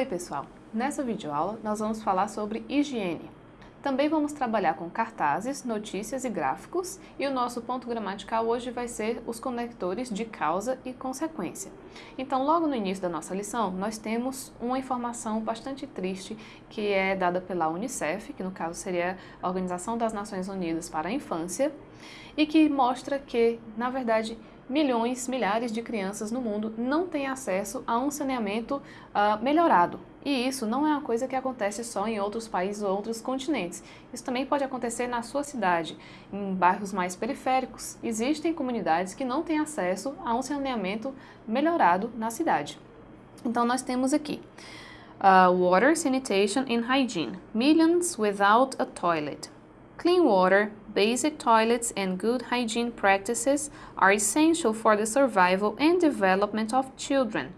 Oi pessoal, nessa videoaula nós vamos falar sobre higiene. Também vamos trabalhar com cartazes, notícias e gráficos e o nosso ponto gramatical hoje vai ser os conectores de causa e consequência. Então logo no início da nossa lição nós temos uma informação bastante triste que é dada pela Unicef, que no caso seria a Organização das Nações Unidas para a Infância, e que mostra que, na verdade, milhões, milhares de crianças no mundo não têm acesso a um saneamento uh, melhorado. E isso não é uma coisa que acontece só em outros países ou outros continentes. Isso também pode acontecer na sua cidade, em bairros mais periféricos. Existem comunidades que não têm acesso a um saneamento melhorado na cidade. Então nós temos aqui uh, Water, Sanitation and Hygiene. Millions without a toilet. Clean water, basic toilets and good hygiene practices are essential for the survival and development of children.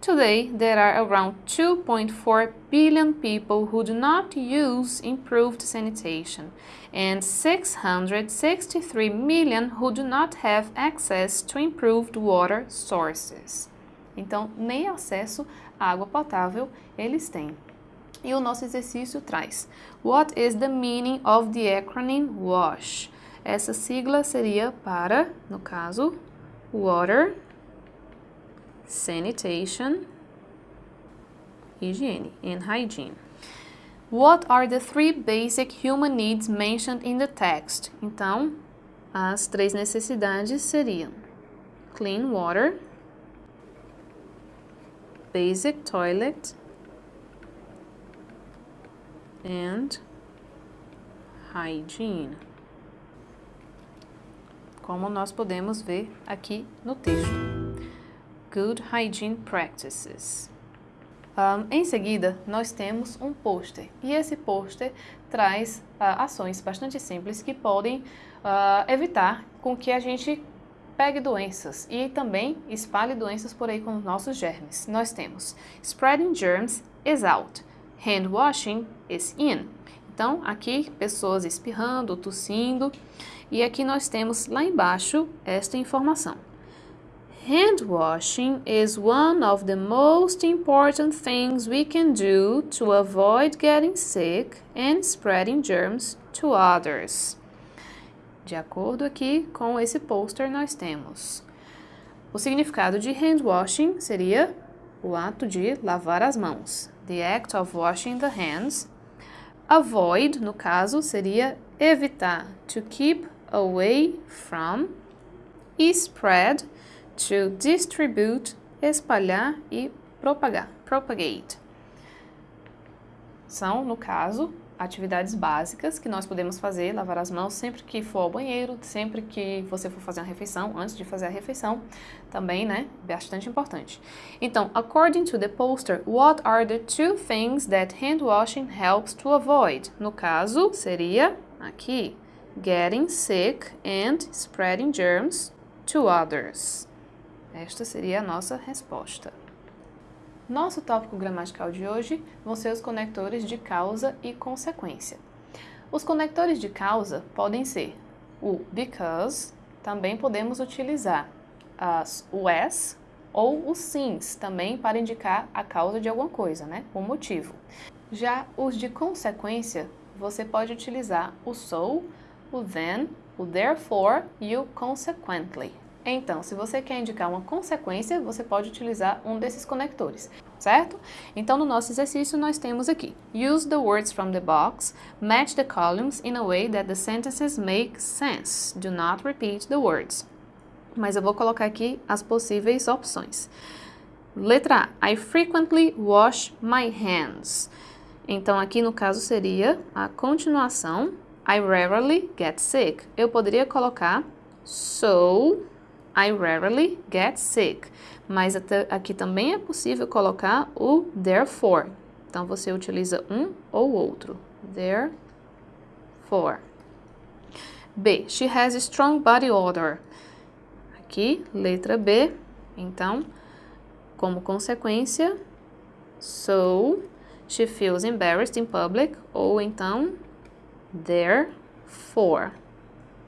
Today, there are around 2.4 billion people who do not use improved sanitation and 663 million who do not have access to improved water sources. Então, nem acesso à água potável eles têm. E o nosso exercício traz What is the meaning of the acronym WASH? Essa sigla seria para, no caso, Water, Sanitation, Higiene and Hygiene. What are the three basic human needs mentioned in the text? Então, as três necessidades seriam clean water, basic toilet and hygiene. Como nós podemos ver aqui no texto. Good hygiene practices. Um, em seguida, nós temos um pôster e esse pôster traz uh, ações bastante simples que podem uh, evitar com que a gente pegue doenças e também espalhe doenças por aí com os nossos germes. Nós temos spreading germs is out, hand washing is in. Então, aqui pessoas espirrando, tossindo, e aqui nós temos lá embaixo esta informação. Hand washing is one of the most important things we can do to avoid getting sick and spreading germs to others. De acordo aqui com esse poster, nós temos o significado de hand washing seria o ato de lavar as mãos the act of washing the hands. Avoid, no caso, seria evitar, to keep away from. E spread, to distribute, espalhar e propagar, propagate. São, no caso, atividades básicas que nós podemos fazer, lavar as mãos sempre que for ao banheiro, sempre que você for fazer uma refeição, antes de fazer a refeição, também, né, bastante importante. Então, according to the poster, what are the two things that hand washing helps to avoid? No caso, seria aqui, getting sick and spreading germs to others. Esta seria a nossa resposta. Nosso tópico gramatical de hoje vão ser os conectores de causa e consequência. Os conectores de causa podem ser o because, também podemos utilizar as, as ou o since, também para indicar a causa de alguma coisa, né? o motivo. Já os de consequência, você pode utilizar o so, o then, o therefore e o consequently. Então, se você quer indicar uma consequência, você pode utilizar um desses conectores, certo? Então, no nosso exercício, nós temos aqui Use the words from the box, match the columns in a way that the sentences make sense. Do not repeat the words. Mas eu vou colocar aqui as possíveis opções. Letra A. I frequently wash my hands. Então, aqui no caso seria a continuação. I rarely get sick. Eu poderia colocar so I rarely get sick. Mas aqui também é possível colocar o therefore. Então, você utiliza um ou outro. Therefore. B. She has a strong body odor. Aqui, letra B. Então, como consequência, so she feels embarrassed in public. Ou então, therefore.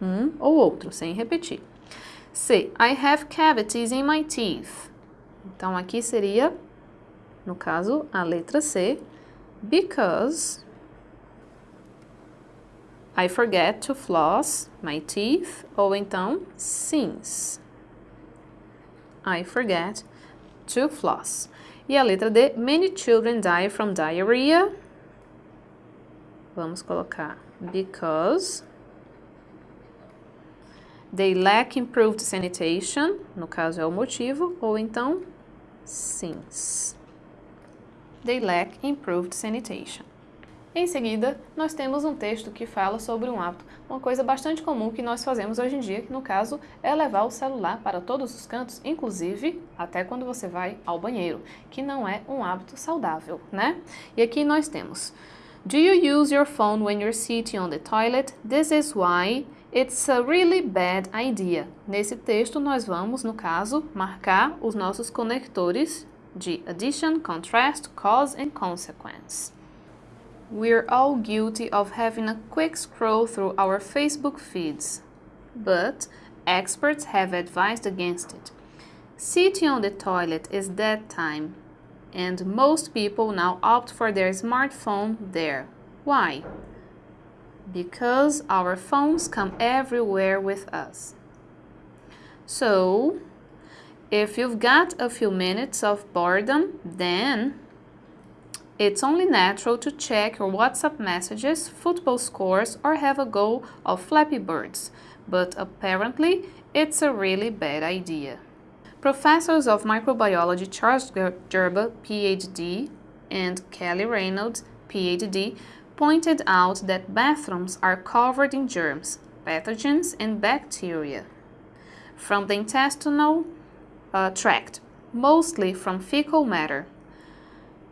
Um ou outro, sem repetir. C. I have cavities in my teeth. Então, aqui seria No caso, a letra C, because I forget to floss my teeth, ou então since I forget to floss. E a letra D, many children die from diarrhea. Vamos colocar because they lack improved sanitation, no caso é o motivo, ou então since they lack improved sanitation. Em seguida, nós temos um texto que fala sobre um hábito, uma coisa bastante comum que nós fazemos hoje em dia, que no caso é levar o celular para todos os cantos, inclusive até quando você vai ao banheiro, que não é um hábito saudável, né? E aqui nós temos Do you use your phone when you're sitting on the toilet? This is why it's a really bad idea. Nesse texto nós vamos, no caso, marcar os nossos conectores de addition, contrast, cause and consequence. We're all guilty of having a quick scroll through our Facebook feeds, but experts have advised against it. Sitting on the toilet is dead time, and most people now opt for their smartphone there. Why? Because our phones come everywhere with us. So, if you've got a few minutes of boredom, then it's only natural to check your WhatsApp messages, football scores, or have a go of Flappy Birds, but apparently it's a really bad idea. Professors of microbiology Charles Gerber, PhD, and Kelly Reynolds, PhD, pointed out that bathrooms are covered in germs, pathogens, and bacteria from the intestinal uh, tract, mostly from fecal matter.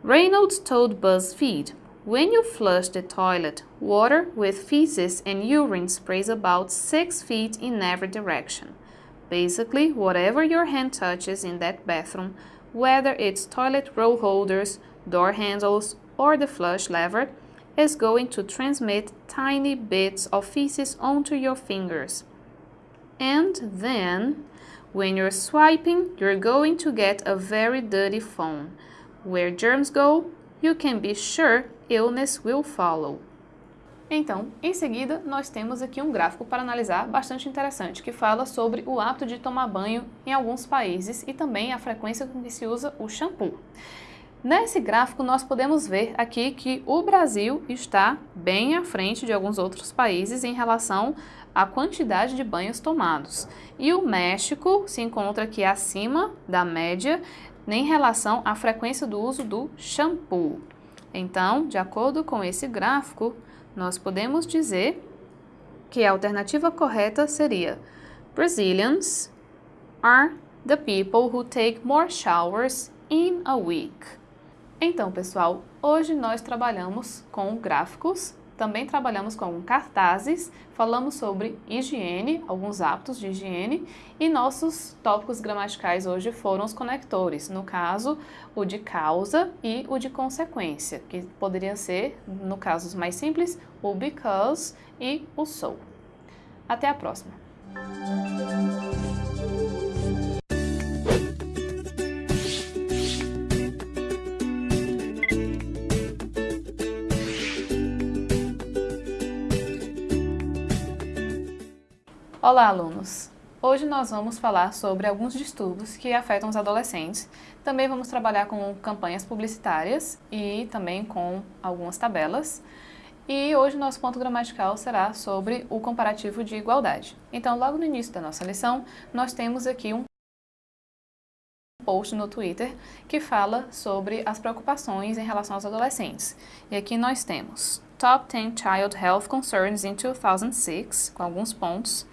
Reynolds told BuzzFeed, when you flush the toilet, water with feces and urine sprays about 6 feet in every direction. Basically, whatever your hand touches in that bathroom, whether it's toilet roll holders, door handles, or the flush lever, is going to transmit tiny bits of feces onto your fingers. And then, when you're swiping, you're going to get a very dirty phone. Where germs go, you can be sure illness will follow. Então, em seguida, nós temos aqui um gráfico para analisar bastante interessante, que fala sobre o hábito de tomar banho em alguns países e também a frequência com que se usa o shampoo. Nesse gráfico, nós podemos ver aqui que o Brasil está bem à frente de alguns outros países em relação à quantidade de banhos tomados. E o México se encontra aqui acima da média em relação à frequência do uso do shampoo. Então, de acordo com esse gráfico, nós podemos dizer que a alternativa correta seria Brazilians are the people who take more showers in a week. Então, pessoal, hoje nós trabalhamos com gráficos também trabalhamos com cartazes, falamos sobre higiene, alguns hábitos de higiene, e nossos tópicos gramaticais hoje foram os conectores, no caso, o de causa e o de consequência, que poderia ser, no caso mais simples, o because e o so. Até a próxima! Olá, alunos! Hoje nós vamos falar sobre alguns distúrbios que afetam os adolescentes. Também vamos trabalhar com campanhas publicitárias e também com algumas tabelas. E hoje nosso ponto gramatical será sobre o comparativo de igualdade. Então, logo no início da nossa lição, nós temos aqui um post no Twitter que fala sobre as preocupações em relação aos adolescentes. E aqui nós temos Top 10 Child Health Concerns in 2006, com alguns pontos.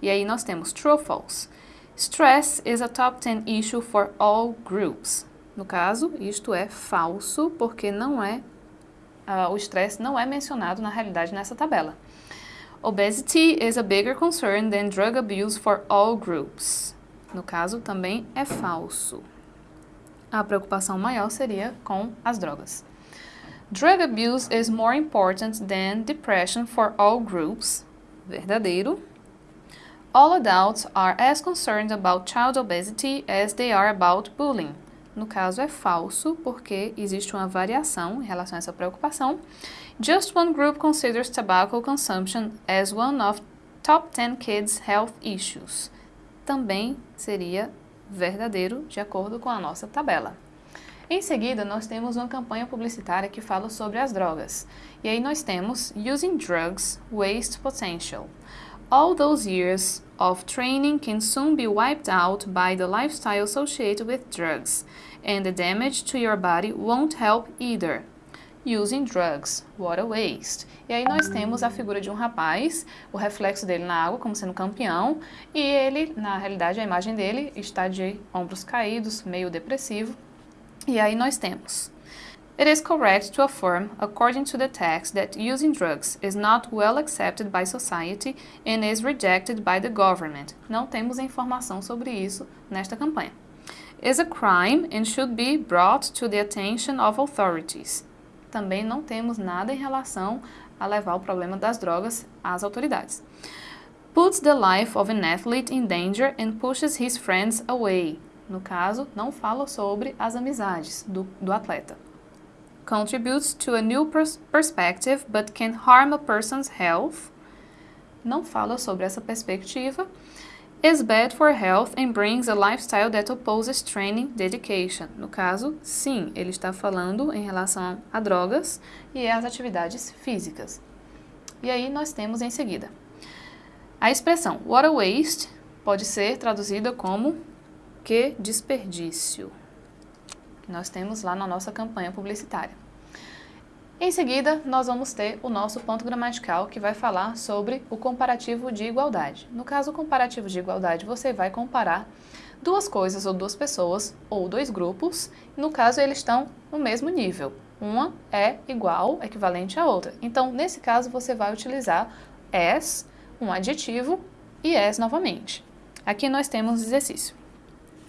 E aí nós temos true or false. Stress is a top 10 issue for all groups. No caso, isto é falso, porque não é uh, o estresse não é mencionado na realidade nessa tabela. Obesity is a bigger concern than drug abuse for all groups. No caso, também é falso. A preocupação maior seria com as drogas. Drug abuse is more important than depression for all groups. Verdadeiro. All adults are as concerned about child obesity as they are about bullying. no caso é falso, porque existe uma variação em relação a essa preocupação. Just one group considers tobacco consumption as one of top 10 kids' health issues. Também seria verdadeiro, de acordo com a nossa tabela. Em seguida, nós temos uma campanha publicitária que fala sobre as drogas. E aí nós temos Using Drugs, Waste Potential. All those years of training can soon be wiped out by the lifestyle associated with drugs, and the damage to your body won't help either. Using drugs, what a waste. E aí nós temos a figura de um rapaz, o reflexo dele na água como sendo campeão, e ele, na realidade, a imagem dele está de ombros caídos, meio depressivo, e aí nós temos It is correct to affirm, according to the text, that using drugs is not well accepted by society and is rejected by the government. Não temos informação sobre isso nesta campanha. Is a crime and should be brought to the attention of authorities. Também não temos nada em relação a levar o problema das drogas às autoridades. Puts the life of an athlete in danger and pushes his friends away no caso, não fala sobre as amizades do, do atleta. Contributes to a new pers perspective but can harm a person's health. Não fala sobre essa perspectiva. Is bad for health and brings a lifestyle that opposes training dedication. No caso, sim, ele está falando em relação a drogas e às atividades físicas. E aí nós temos em seguida a expressão what a waste pode ser traduzida como que desperdício, nós temos lá na nossa campanha publicitária. Em seguida, nós vamos ter o nosso ponto gramatical que vai falar sobre o comparativo de igualdade. No caso, o comparativo de igualdade, você vai comparar duas coisas ou duas pessoas ou dois grupos. No caso, eles estão no mesmo nível. Uma é igual, equivalente à outra. Então, nesse caso, você vai utilizar as, um adjetivo, e as novamente. Aqui nós temos o exercício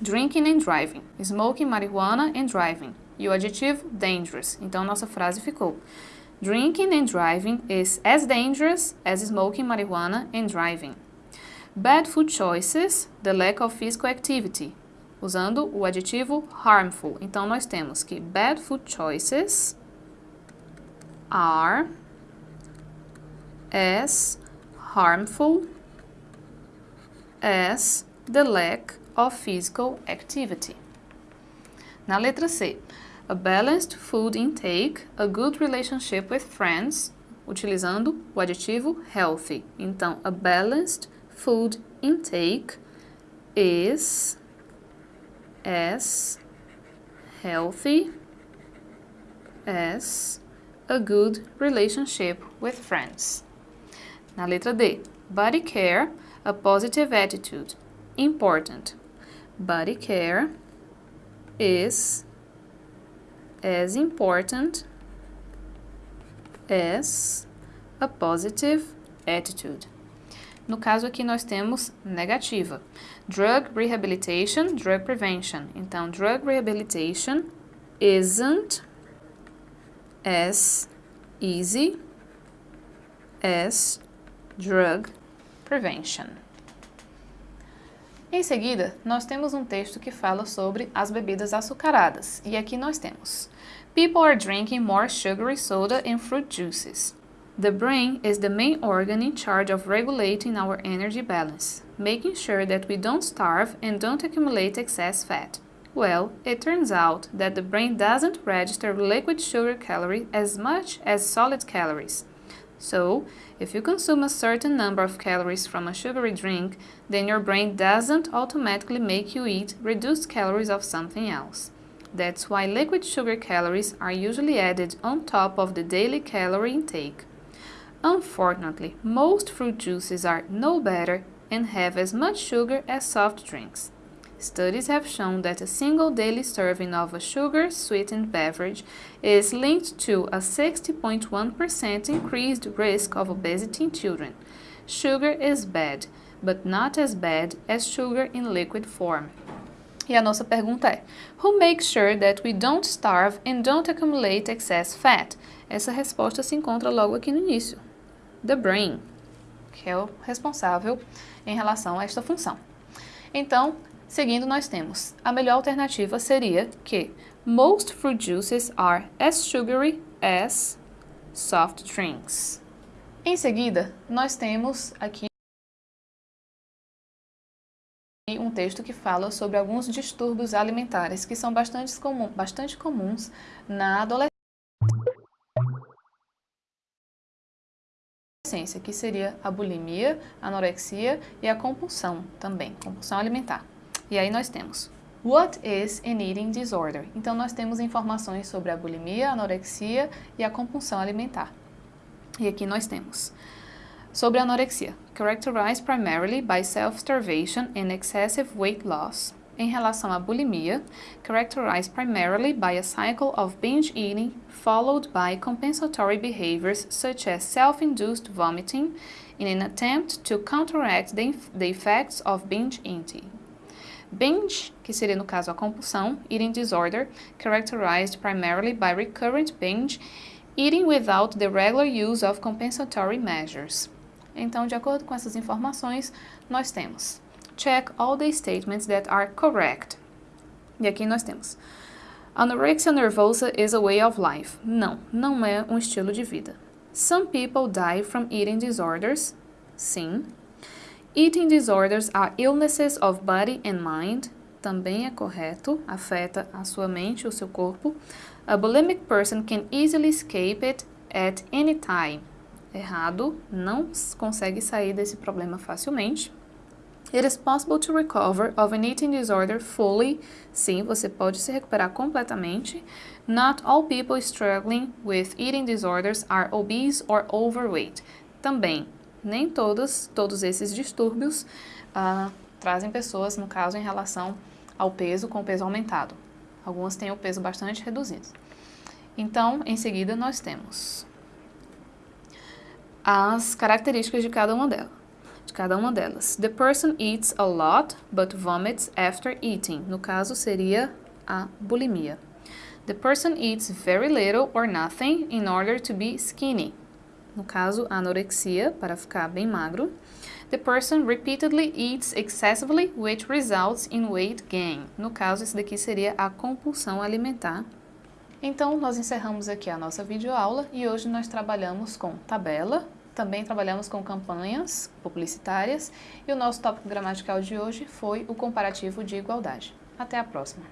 drinking and driving, smoking marijuana and driving. E o adjetivo dangerous. Então nossa frase ficou: Drinking and driving is as dangerous as smoking marijuana and driving. Bad food choices, the lack of physical activity. Usando o adjetivo harmful. Então nós temos que bad food choices are as harmful as the lack of physical activity. Na letra C, a balanced food intake, a good relationship with friends, utilizando o adjetivo healthy. Então, a balanced food intake is as healthy as a good relationship with friends. Na letra D, body care, a positive attitude, important body care is as important as a positive attitude. No caso aqui nós temos negativa. Drug rehabilitation, drug prevention. Então, drug rehabilitation isn't as easy as drug prevention. Em seguida, nós temos um texto que fala sobre as bebidas açucaradas, e aqui nós temos People are drinking more sugary soda and fruit juices. The brain is the main organ in charge of regulating our energy balance, making sure that we don't starve and don't accumulate excess fat. Well, it turns out that the brain doesn't register liquid sugar calorie as much as solid calories. So, if you consume a certain number of calories from a sugary drink, then your brain doesn't automatically make you eat reduced calories of something else. That's why liquid sugar calories are usually added on top of the daily calorie intake. Unfortunately, most fruit juices are no better and have as much sugar as soft drinks. Studies have shown that a single daily serving of a sugar sweetened beverage is linked to a 60.1% increased risk of obesity in children. Sugar is bad, but not as bad as sugar in liquid form. E a nossa pergunta é: Who makes sure that we don't starve and don't accumulate excess fat? Essa resposta se encontra logo aqui no início. The brain, que é o responsável em relação a esta função. Então, Seguindo, nós temos a melhor alternativa seria que most fruit juices are as sugary as soft drinks. Em seguida, nós temos aqui um texto que fala sobre alguns distúrbios alimentares que são bastante, comum, bastante comuns na adolescência, que seria a bulimia, a anorexia e a compulsão também, compulsão alimentar. E aí nós temos What is an eating disorder? Então nós temos informações sobre a bulimia, a anorexia e a compulsão alimentar. E aqui nós temos sobre a anorexia, characterized primarily by self-starvation and excessive weight loss. Em relação à bulimia, characterized primarily by a cycle of binge eating followed by compensatory behaviors such as self-induced vomiting in an attempt to counteract the, the effects of binge eating. Binge, que seria no caso a compulsão, eating disorder, characterized primarily by recurrent binge, eating without the regular use of compensatory measures. Então, de acordo com essas informações, nós temos check all the statements that are correct. E aqui nós temos anorexia nervosa is a way of life. Não, não é um estilo de vida. Some people die from eating disorders. Sim. Eating disorders are illnesses of body and mind. Também é correto, afeta a sua mente, o seu corpo. A bulimic person can easily escape it at any time. Errado, não consegue sair desse problema facilmente. It is possible to recover of an eating disorder fully. Sim, você pode se recuperar completamente. Not all people struggling with eating disorders are obese or overweight. Também, nem todos, todos esses distúrbios uh, trazem pessoas, no caso, em relação ao peso com peso aumentado. Algumas têm o peso bastante reduzido. Então, em seguida, nós temos as características de cada uma delas. De cada uma delas. The person eats a lot, but vomits after eating. No caso, seria a bulimia. The person eats very little or nothing in order to be skinny no caso, anorexia, para ficar bem magro. The person repeatedly eats excessively, which results in weight gain. No caso, esse daqui seria a compulsão alimentar. Então, nós encerramos aqui a nossa videoaula e hoje nós trabalhamos com tabela, também trabalhamos com campanhas publicitárias e o nosso tópico gramatical de hoje foi o comparativo de igualdade. Até a próxima!